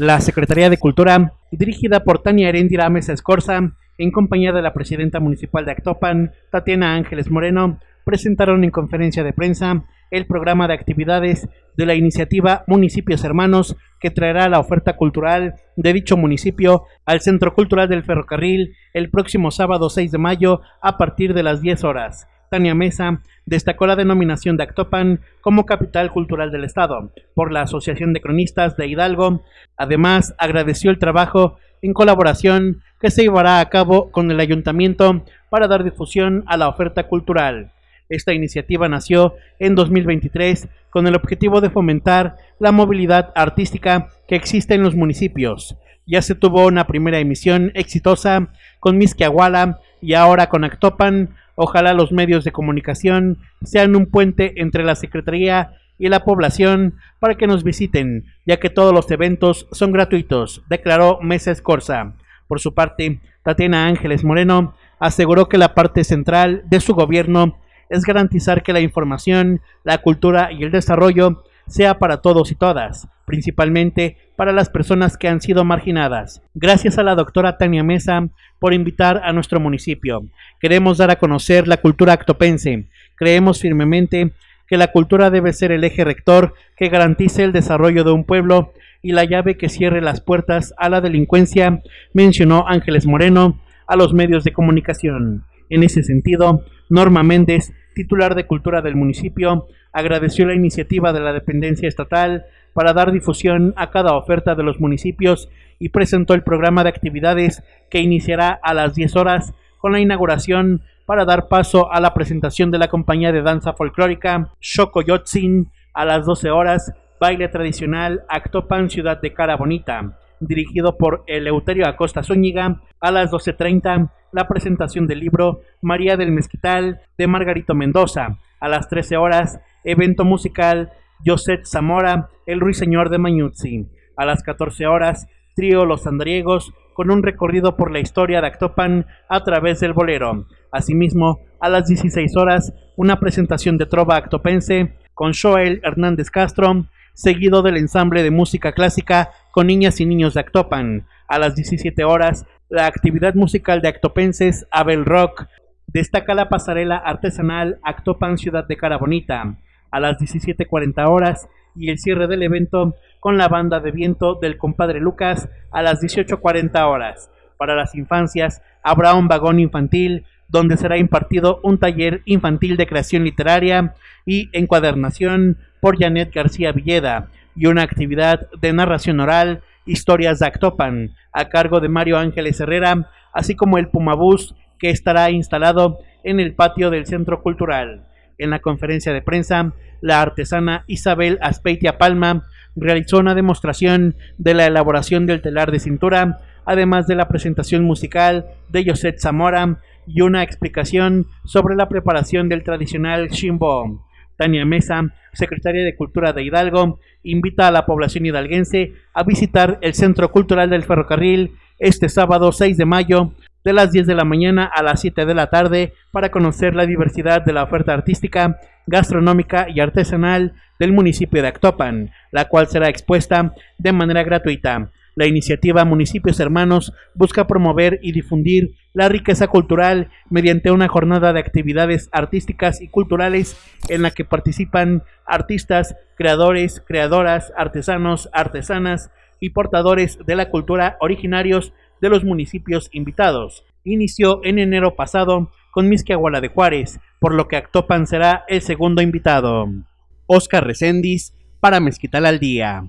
La Secretaría de Cultura, dirigida por Tania Erendira Mesa Escorza, en compañía de la presidenta municipal de Actopan, Tatiana Ángeles Moreno, presentaron en conferencia de prensa el programa de actividades de la iniciativa Municipios Hermanos que traerá la oferta cultural de dicho municipio al Centro Cultural del Ferrocarril el próximo sábado 6 de mayo a partir de las 10 horas. Tania Mesa destacó la denominación de Actopan como capital cultural del Estado por la Asociación de Cronistas de Hidalgo. Además, agradeció el trabajo en colaboración que se llevará a cabo con el ayuntamiento para dar difusión a la oferta cultural. Esta iniciativa nació en 2023 con el objetivo de fomentar la movilidad artística que existe en los municipios. Ya se tuvo una primera emisión exitosa con Misquiahuala y ahora con Actopan. Ojalá los medios de comunicación sean un puente entre la Secretaría y la población para que nos visiten, ya que todos los eventos son gratuitos, declaró Mesa Escorza. Por su parte, Tatiana Ángeles Moreno aseguró que la parte central de su gobierno es garantizar que la información, la cultura y el desarrollo sea para todos y todas, principalmente para las personas que han sido marginadas. Gracias a la doctora Tania Mesa por invitar a nuestro municipio. Queremos dar a conocer la cultura actopense. Creemos firmemente que la cultura debe ser el eje rector que garantice el desarrollo de un pueblo y la llave que cierre las puertas a la delincuencia, mencionó Ángeles Moreno a los medios de comunicación. En ese sentido, Norma Méndez, titular de Cultura del municipio, agradeció la iniciativa de la dependencia estatal para dar difusión a cada oferta de los municipios y presentó el programa de actividades que iniciará a las 10 horas con la inauguración para dar paso a la presentación de la compañía de danza folclórica Yotzin a las 12 horas, baile tradicional Actopan Ciudad de Cara Bonita, dirigido por Eleuterio Acosta Zúñiga, a las 12.30 la presentación del libro María del Mezquital de Margarito Mendoza. A las 13 horas, evento musical José Zamora, el ruiseñor de Mañuzzi. A las 14 horas, trío Los Andriegos con un recorrido por la historia de Actopan a través del bolero. Asimismo, a las 16 horas, una presentación de trova actopense con Joel Hernández Castro, seguido del ensamble de música clásica con niñas y niños de Actopan. A las 17 horas, la actividad musical de Actopenses Abel Rock. Destaca la pasarela artesanal Actopan Ciudad de Cara Bonita a las 17.40 horas y el cierre del evento con la banda de viento del compadre Lucas a las 18.40 horas. Para las infancias habrá un vagón infantil donde será impartido un taller infantil de creación literaria y encuadernación por Janet García Villeda y una actividad de narración oral Historias de Actopan, a cargo de Mario Ángeles Herrera, así como el Pumabús, que estará instalado en el patio del Centro Cultural. En la conferencia de prensa, la artesana Isabel Aspeitia Palma realizó una demostración de la elaboración del telar de cintura, además de la presentación musical de José Zamora y una explicación sobre la preparación del tradicional Shimbo. Tania Mesa, secretaria de Cultura de Hidalgo, invita a la población hidalguense a visitar el Centro Cultural del Ferrocarril este sábado 6 de mayo de las 10 de la mañana a las 7 de la tarde para conocer la diversidad de la oferta artística, gastronómica y artesanal del municipio de Actopan, la cual será expuesta de manera gratuita. La iniciativa Municipios Hermanos busca promover y difundir la riqueza cultural mediante una jornada de actividades artísticas y culturales en la que participan artistas, creadores, creadoras, artesanos, artesanas y portadores de la cultura originarios de los municipios invitados. Inició en enero pasado con Misquiahuala de Juárez, por lo que Actopan será el segundo invitado. Oscar Recendis para Mezquital al Día.